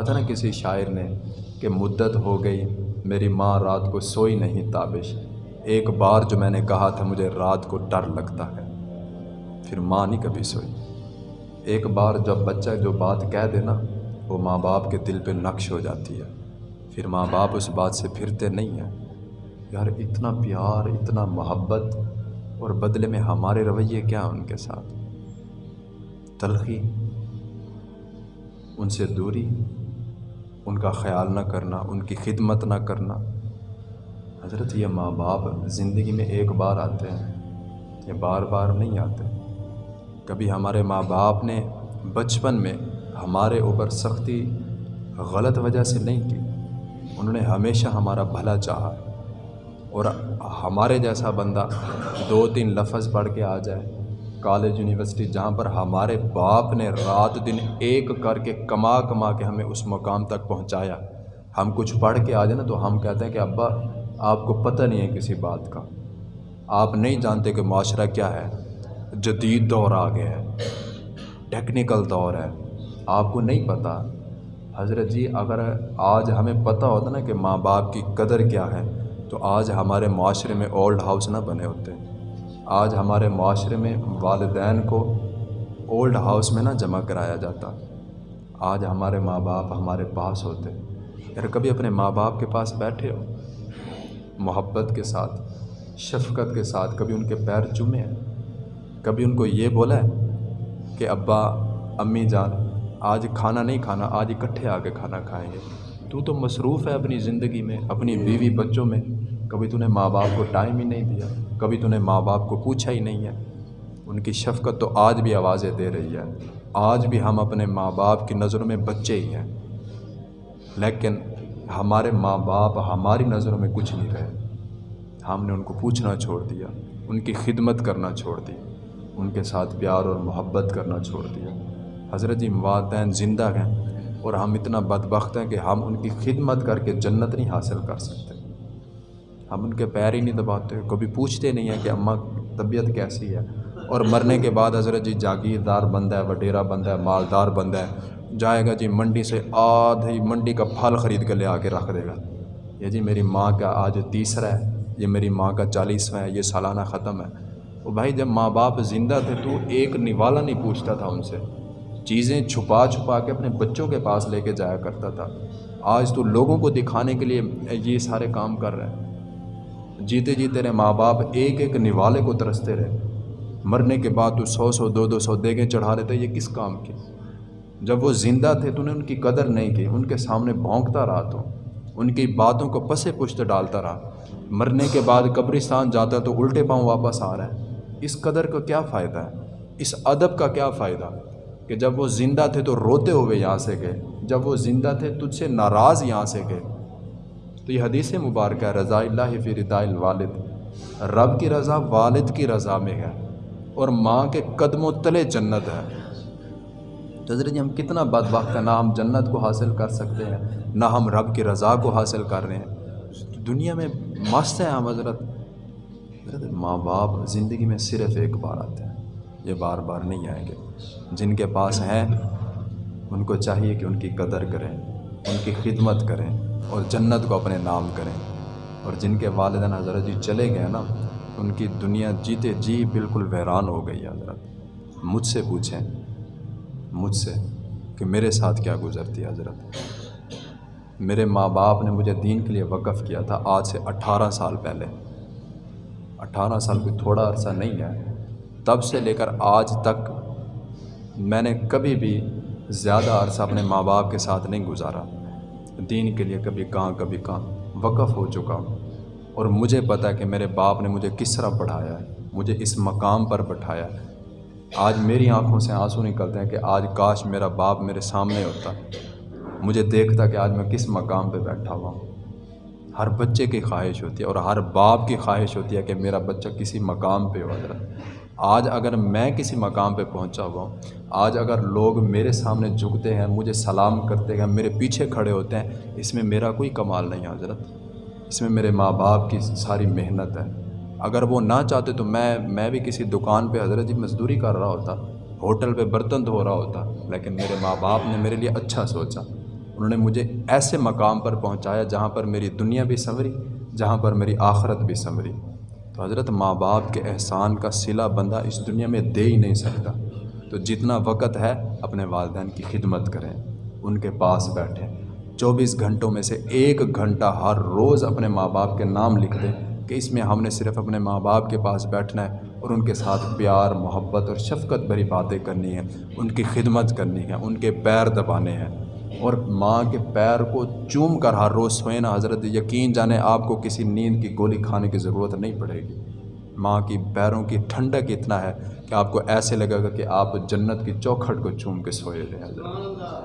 کہا تھا نا کسی شاعر نے کہ مدت ہو گئی، میری ماں رات کو سوئی نہیں تابش۔ ایک بار جو میں نے کہا تھا، مجھے رات کو ڈر لگتا ہے۔ پھر ماں نہیں کبھی سوئی۔ ایک بار جب بچہ جو بات کہہ دے نا، وہ ماں باپ کے دل پہ نقش ہو جاتی ہے۔ پھر ماں باپ اس بات سے پھرتے نہیں ہیں۔ یار، اتنا پیار، اتنا محبت، اور بدلے میں ہمارے رویے کیا ان کے ساتھ؟ تلخی، ان سے دوری ان کا خیال نہ کرنا، ان کی خدمت نہ کرنا۔ حضرت، یہ ماں باپ زندگی میں ایک بار آتے ہیں، یہ بار بار نہیں آتے۔ کبھی ہمارے ماں باپ نے بچپن میں ہمارے اوپر سختی، غلط وجہ سے نہیں کی۔ انہوں نے ہمیشہ ہمارا بھلا چاہا۔ اور ہمارے جیسا بندہ دو تین لفظ پڑھ کے آ جائے۔ کالج یونیورسٹی جہاں پر ہمارے باپ نے رات دن ایک کر کے کما کما کے ہمیں اس مقام تک پہنچایا۔ ہم کچھ پڑھ کے آ جائیں نا تو ہم کہتے ہیں کہ ابا، آپ کو پتہ نہیں ہے کسی بات کا۔ آپ نہیں جانتے کہ معاشرہ کیا ہے۔ جدید دور آ گیا ہے۔ ٹیکنیکل دور ہے۔ آپ کو نہیں پتہ۔ حضرت جی اگر آج ہمیں پتہ ہوتا نا کہ ماں باپ کی قدر کیا ہے، تو آج ہمارے معاشرے میں اولڈ ہاؤس نہ بنے ہوتے۔ آج ہمارے معاشرے میں والدین کو اولڈ ہاؤس میں نہ جمع کرایا جاتا۔ آج ہمارے ماں باپ ہمارے پاس ہوتے۔ یار کبھی اپنے ماں باپ کے پاس بیٹھے ہو؟ محبت کے ساتھ، شفقت کے ساتھ کبھی ان کے پیر چومے۔ ہیں کبھی ان کو یہ بولا ہے کہ ابا، امی جان، آج کھانا نہیں کھانا، آج اکٹھے آ کے کھانا کھائیں گے۔ تو تو مصروف ہے اپنی زندگی میں، اپنی بیوی بچوں میں۔ کبھی تو نے ماں باپ کو ٹائم ہی نہیں دیا، کبھی تو نے ماں باپ کو پوچھا ہی نہیں ہے۔ ان کی شفقت تو آج بھی آوازیں دے رہی ہے۔ آج بھی ہم اپنے ماں باپ کی نظروں میں بچے ہی ہیں۔ لیکن ہمارے ماں باپ ہماری نظروں میں کچھ نہیں رہے۔ ہم نے ان کو پوچھنا چھوڑ دیا، ان کی خدمت کرنا چھوڑ دی، ان کے ساتھ پیار اور محبت کرنا چھوڑ دیا۔ حضرت جی والدین زندہ ہیں اور ہم اتنا بدبخت ہیں کہ ہم ان کی خدمت کر کے جنت نہیں حاصل کر سکتے۔ ہم ان کے پیر ہی نہیں دباتے، کبھی پوچھتے نہیں ہیں کہ اماں طبیعت کیسی ہے۔ اور مرنے کے بعد حضرت جی جاگیردار بندہ ہے، وڈیرا بندہ ہے، مالدار بندہ ہے۔ جائے گا جی منڈی سے آدھی منڈی کا پھل خرید کے لے آ کے رکھ دے گا۔ یہ جی میری ماں کا آج تیسرا ہے، یہ میری ماں کا چالیسواں ہے، یہ سالانہ ختم ہے۔ وہ بھائی جب ماں باپ زندہ تھے تو ایک نوالا نہیں پوچھتا تھا ان سے۔ چیزیں چھپا چھپا کے اپنے بچوں کے پاس لے کے جایا کرتا تھا۔ آج تو لوگوں کو دکھانے کے لیے یہ سارے کام کر رہے ہیں۔ جیتے جی تیرے ماں باپ ایک ایک نوالے کو ترستے رہے۔ مرنے کے بعد تو سو سو، دو دو سو دیگیں چڑھا رہے تھے یہ کس کام کی جب وہ زندہ تھے تو نے ان کی قدر نہیں کی، ان کے سامنے بھونکتا رہا تو، ان کی باتوں کو پسے پشت ڈالتا رہا۔ مرنے کے بعد قبرستان جاتا تو الٹے پاؤں واپس آ رہا ہے۔ اس قدر کا کیا فائدہ ہے؟ اس ادب کا کیا فائدہ؟ کہ جب وہ زندہ تھے تو روتے ہوئے یہاں سے گئے۔ جب وہ زندہ تھے، تجھ سے ناراض یہاں سے گئے۔ تو یہ حدیث مبارکہ ہے، رضا اللہ فی رضا الوالد۔ رب کی رضا والد کی رضا میں ہے اور ماں کے قدم و تلے جنت ہے۔ تو حضرت جی ہم کتنا بد وقت ہے نہ ہم جنت کو حاصل کر سکتے ہیں، نہ ہم رب کی رضا کو حاصل کر رہے ہیں۔ دنیا میں مست ہیں ہم، حضرت۔ حضرت، ماں باپ زندگی میں صرف ایک بار آتے ہیں، یہ بار بار نہیں آئیں گے۔ جن کے پاس ہیں، ان کو چاہیے کہ ان کی قدر کریں، ان کی خدمت کریں۔ اور جنت کو اپنے نام کریں۔ اور جن کے والدین حضرت جی چلے گئے نا، ان کی دنیا جیتے جی بالکل ویران ہو گئی حضرت۔ مجھ سے پوچھیں، مجھ سے کہ میرے ساتھ کیا گزرتی حضرت؟ میرے ماں باپ نے مجھے دین کے لیے وقف کیا تھا آج سے اٹھارہ سال پہلے۔ اٹھارہ سال کوئی تھوڑا عرصہ نہیں ہے۔ تب سے لے کر آج تک میں نے کبھی بھی زیادہ عرصہ اپنے ماں باپ کے ساتھ نہیں گزارا۔ دین کے لیے کبھی کہاں کبھی کہاں وقف ہو چکا ہوں۔ اور مجھے پتہ کہ میرے باپ نے مجھے کس طرح پڑھایا ہے، مجھے اس مقام پر بٹھایا ہے۔ آج میری آنکھوں سے آنسو نکلتے ہیں کہ آج کاش میرا باپ میرے سامنے ہوتا۔ مجھے دیکھتا کہ آج میں کس مقام پہ بیٹھا ہوا ہوں۔ ہر بچے کی خواہش ہوتی ہے اور ہر باپ کی خواہش ہوتی ہے کہ میرا بچہ کسی مقام پہ ہو حضرت آج اگر میں کسی مقام پہ پہنچا ہوا ہوں، آج اگر لوگ میرے سامنے جھکتے ہیں، مجھے سلام کرتے ہیں، میرے پیچھے کھڑے ہوتے ہیں، اس میں میرا کوئی کمال نہیں ہے حضرت۔ اس میں میرے ماں باپ کی ساری محنت ہے۔ اگر وہ نہ چاہتے تو میں میں بھی کسی دکان پہ حضرت جی مزدوری کر رہا ہوتا، ہوٹل پہ برتن دھو رہا ہوتا، لیکن میرے ماں باپ نے میرے لیے اچھا سوچا۔ انہوں نے مجھے ایسے مقام پر پہنچایا جہاں پر میری دنیا بھی سنوری، جہاں پر میری آخرت بھی سنوری۔ تو حضرت ماں باپ کے احسان کا صلہ بندہ اس دنیا میں دے ہی نہیں سکتا۔ تو جتنا وقت ہے، اپنے والدین کی خدمت کریں، ان کے پاس بیٹھیں۔ چوبیس گھنٹوں میں سے ایک گھنٹہ ہر روز اپنے ماں باپ کے نام لکھ دیں کہ اس میں ہم نے صرف اپنے ماں باپ کے پاس بیٹھنا ہے اور ان کے ساتھ پیار، محبت اور شفقت بھری باتیں کرنی ہیں، ان کی خدمت کرنی ہے، ان کے پیر دبانے ہیں۔ اور ماں کے پیر کو چوم کر ہر روز سوئیں حضرت، یقین جانے آپ کو کسی نیند کی گولی کھانے کی ضرورت نہیں پڑے گی۔ ماں کی پیروں کی ٹھنڈک اتنا ہے کہ آپ کو ایسے لگے گا کہ آپ جنت کی چوکھٹ کو چوم کے سوئے ہیں۔ حضرت